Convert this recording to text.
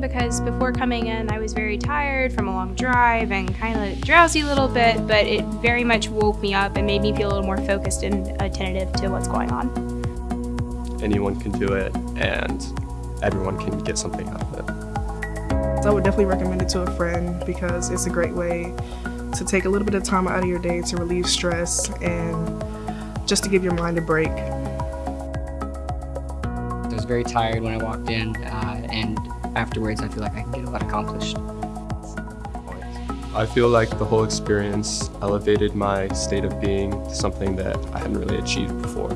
because before coming in I was very tired from a long drive and kind of drowsy a little bit, but it very much woke me up and made me feel a little more focused and attentive to what's going on. Anyone can do it and everyone can get something out of it. So I would definitely recommend it to a friend because it's a great way to take a little bit of time out of your day to relieve stress and just to give your mind a break. I was very tired when I walked in, uh, and afterwards I feel like I can get a lot accomplished. I feel like the whole experience elevated my state of being to something that I hadn't really achieved before.